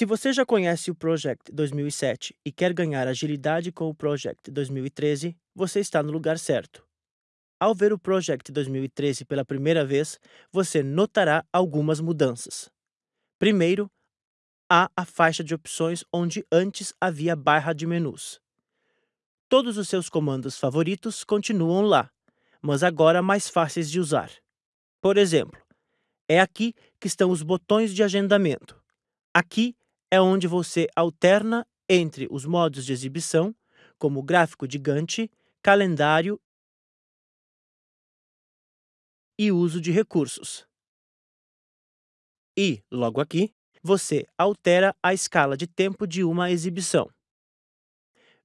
Se você já conhece o Project 2007 e quer ganhar agilidade com o Project 2013, você está no lugar certo. Ao ver o Project 2013 pela primeira vez, você notará algumas mudanças. Primeiro, há a faixa de opções onde antes havia barra de menus. Todos os seus comandos favoritos continuam lá, mas agora mais fáceis de usar. Por exemplo, é aqui que estão os botões de agendamento. Aqui é onde você alterna entre os modos de exibição, como gráfico de Gantt, calendário e uso de recursos. E, logo aqui, você altera a escala de tempo de uma exibição.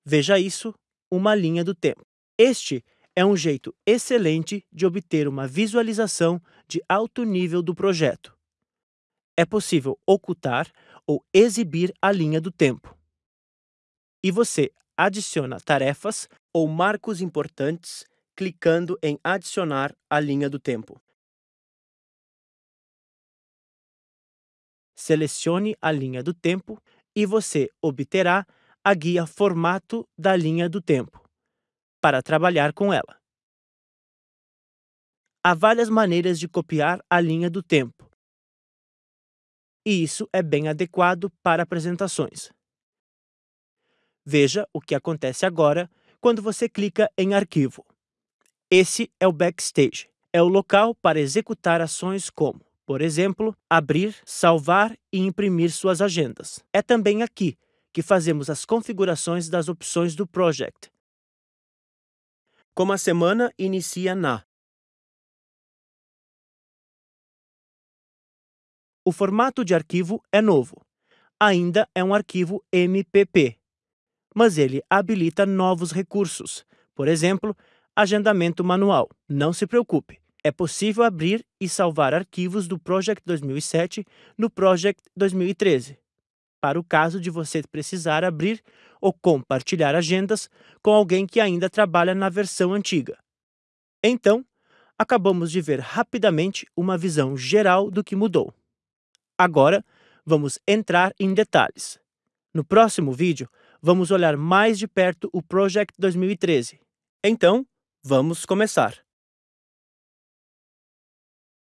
Veja isso, uma linha do tempo. Este é um jeito excelente de obter uma visualização de alto nível do projeto. É possível ocultar ou exibir a linha do tempo. E você adiciona tarefas ou marcos importantes clicando em Adicionar a linha do tempo. Selecione a linha do tempo e você obterá a guia Formato da linha do tempo para trabalhar com ela. Há várias maneiras de copiar a linha do tempo, e isso é bem adequado para apresentações. Veja o que acontece agora quando você clica em Arquivo. Esse é o Backstage. É o local para executar ações como, por exemplo, abrir, salvar e imprimir suas agendas. É também aqui que fazemos as configurações das opções do Project. Como a semana inicia na O formato de arquivo é novo. Ainda é um arquivo MPP, mas ele habilita novos recursos, por exemplo, agendamento manual. Não se preocupe, é possível abrir e salvar arquivos do Project 2007 no Project 2013, para o caso de você precisar abrir ou compartilhar agendas com alguém que ainda trabalha na versão antiga. Então, acabamos de ver rapidamente uma visão geral do que mudou. Agora, vamos entrar em detalhes. No próximo vídeo, vamos olhar mais de perto o Project 2013. Então, vamos começar!